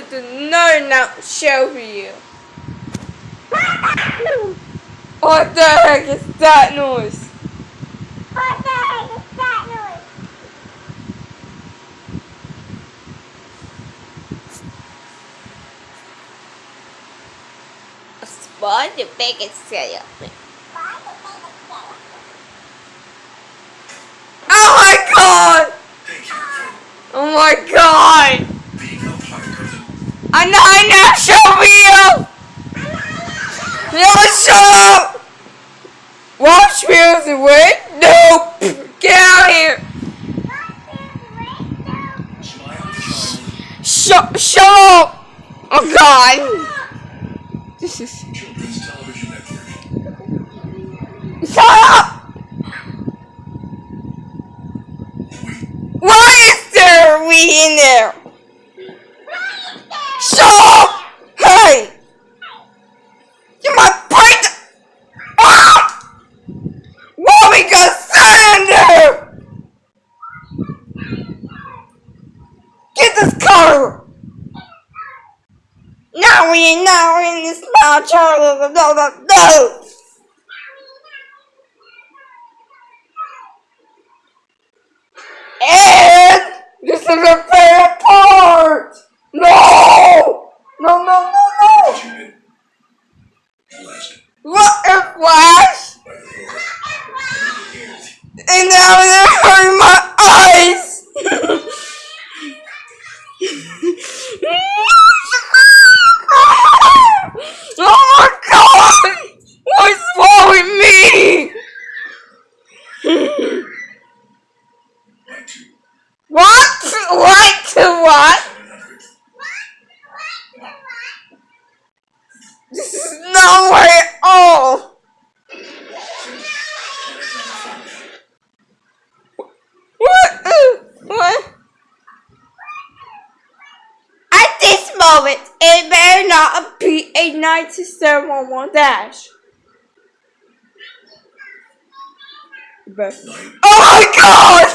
to the another now show for you. What the heck is that noise? What the heck is that noise? Spawn the biggest cereal. Oh my god! Thank you for Oh my god! being a part of the I know, I know, show me No, shut up! Watch music, wait? Nope! Get out here! Shut, shut up! Oh god! This is... Shut up! Why is there a we in there? Shut up! Hey! You might break the... Ah! Mommy got sand in there! This car! Now we now in this small child no no no! And this is a favorite part! No! No, no, no, no! What a flash! by the Lord. And And now they're hurting my eyes! oh my god! What's wrong with me? like to What? Like to what? 700 This is no way at all! What? Uh, What? At this moment, it better not be a 9711 dash. Oh my god!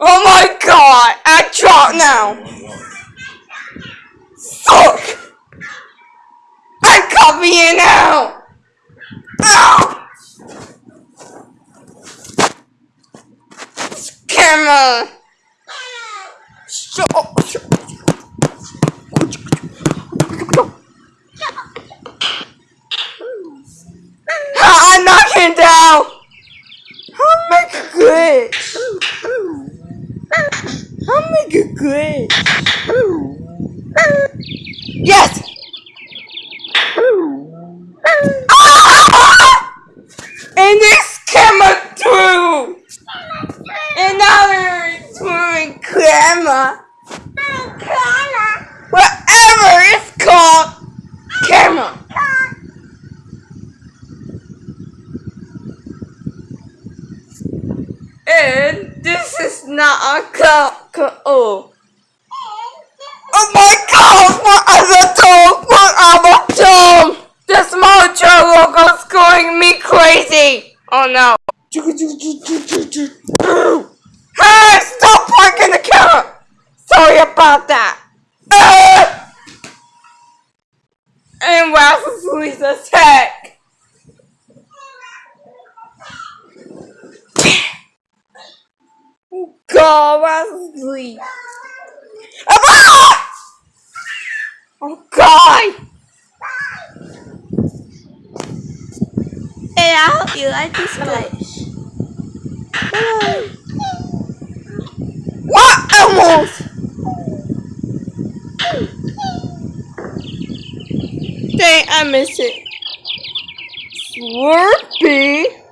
Oh my god! I drop now! Fuck! I'm copying now! Ow! Camera! Shut up! Shut I'm knocking down! I'll make it good! I'll make it good! Yes! Ah! And this camera through! And now they're doing camera. Whatever it's called, camera. And this is not a cup. Oh. Oh my god, what other dog? What other dog? The small Joe logo's going me crazy. Oh no. Hey, stop parking the car. Sorry about that. And Rasmus's attack. Oh god, Ah! Oh god! Hey, I hope you like this place. What? Almost! Dang, I missed it. Slurpee?